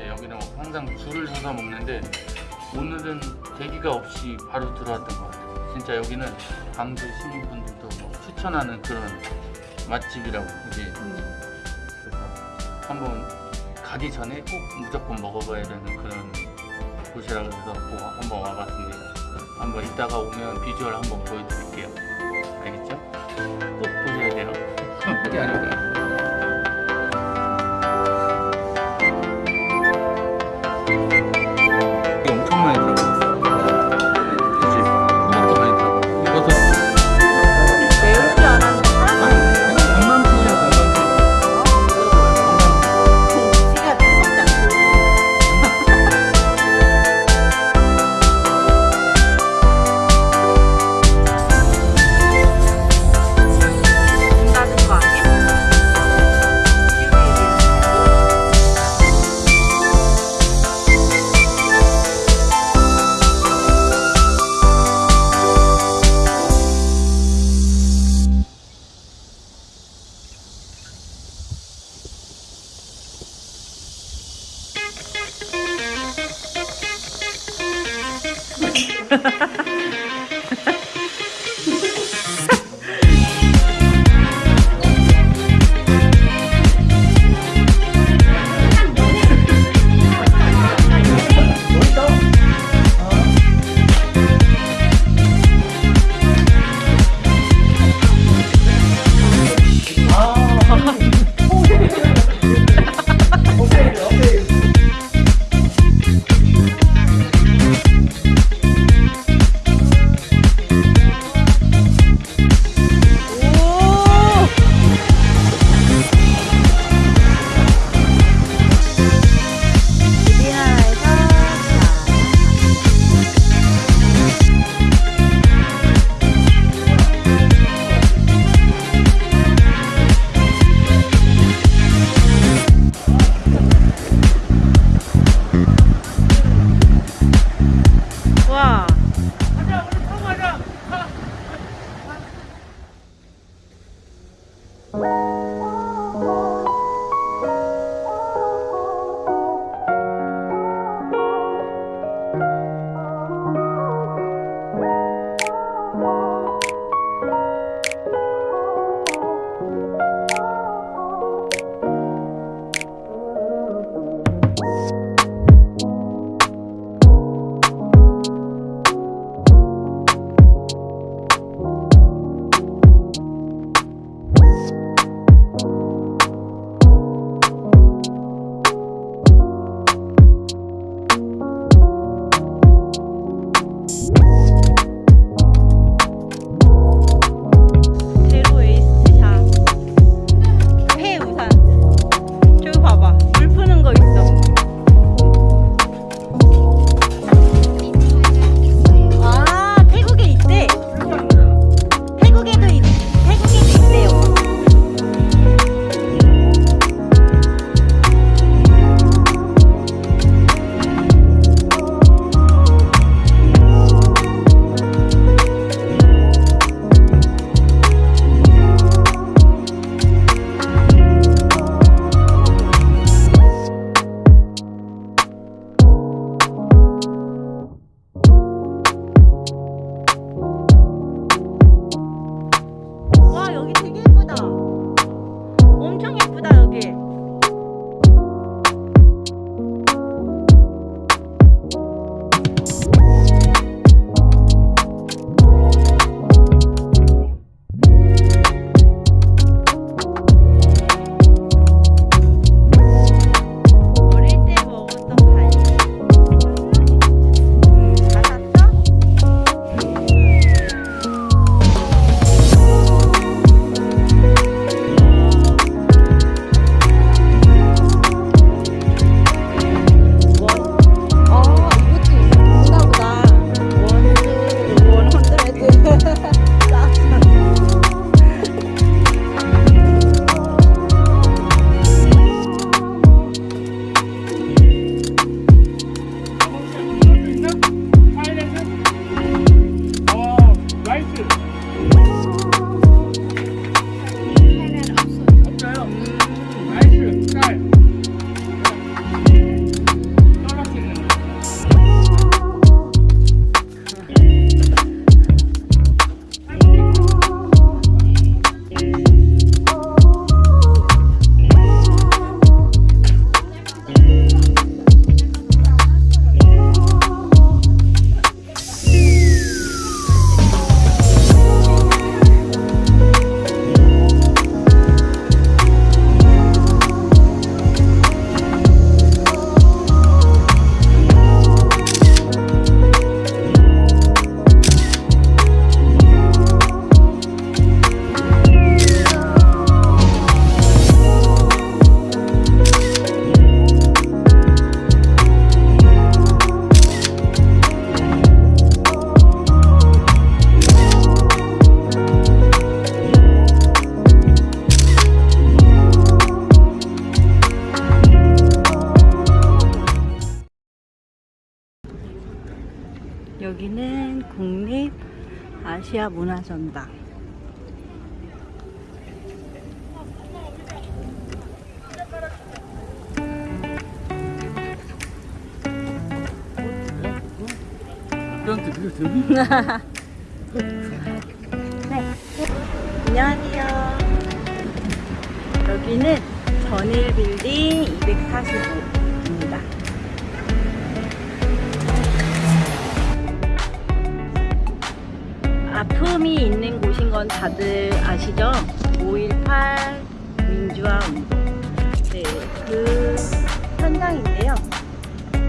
있는데 여기는 뭐 항상 줄을 서서 먹는데 오늘은 대기가 없이 바로 들어왔던 것 같아요. 진짜 여기는 광주 시민분들도 뭐 추천하는 그런 맛집이라고 이제 그래서 한번 가기 전에 꼭 무조건 먹어봐야 되는 그런 곳이라고 해서 꼭 한번 와봤습니다. 한번 이따가 오면 비주얼 한번 보여드릴게요. 알겠죠? 꼭 보셔야 돼요. Wow. 문화전당. 네. 안녕하세요. 여기는 전일 빌딩 245 아픔이 있는 곳인 건 다들 아시죠? 5.18 민주화 운동. 네, 그 현장인데요.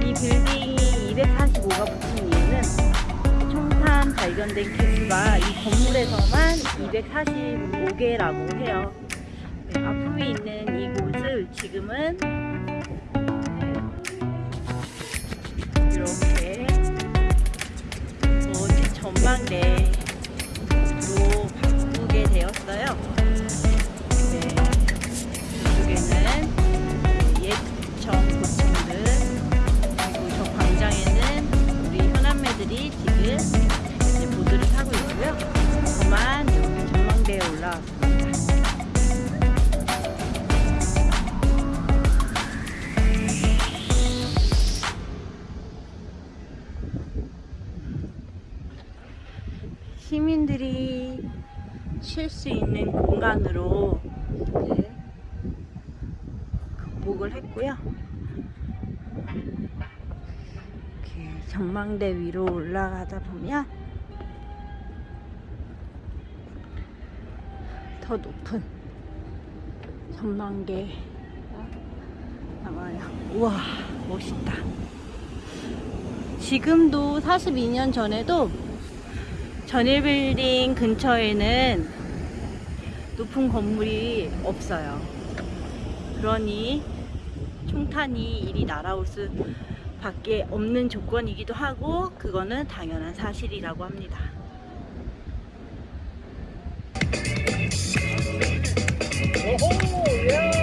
이 빌딩이 245가 붙은 이유는 총탄 발견된 개수가 이 건물에서만 245개라고 해요. 네, 아픔이 있는 이곳을 지금은 이렇게 전망대로 바꾸게 되었어요. 네, 이쪽에는 옛청 고층들 그리고 저 광장에는 우리 현안매들이 지금 쉴 수 있는 공간으로 이제 극복을 했고요. 이렇게 전망대 위로 올라가다 보면 더 높은 전망대가 나와요. 우와, 멋있다. 지금도 42년 전에도 전일빌딩 근처에는 높은 건물이 없어요. 그러니 총탄이 이리 날아올 수 밖에 없는 조건이기도 하고 그거는 당연한 사실이라고 합니다. 우와.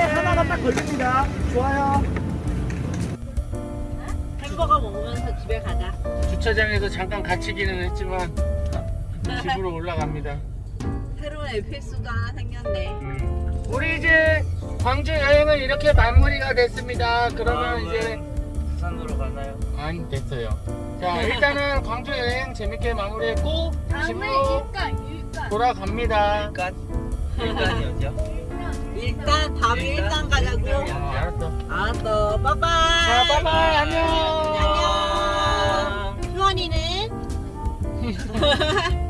하나가 딱 걸립니다. 좋아요. 햄버거 먹으면서 집에 가자. 주차장에서 잠깐 갇히기는 했지만 집으로 올라갑니다. 새로운 에피소드 하나 생겼네. 음. 우리 이제 광주 여행은 이렇게 마무리가 됐습니다. 그러면 이제 부산으로 가나요? 아니 됐어요. 자 일단은 광주 여행 재밌게 마무리했고 다음에 집으로 돌아갑니다. 일간. 일간이 어디야? 일단 다음에 일단 가자고. 아, 알았어. 알았어. 빠빠이. 자, 빠빠이 안녕. 안녕. 수원이는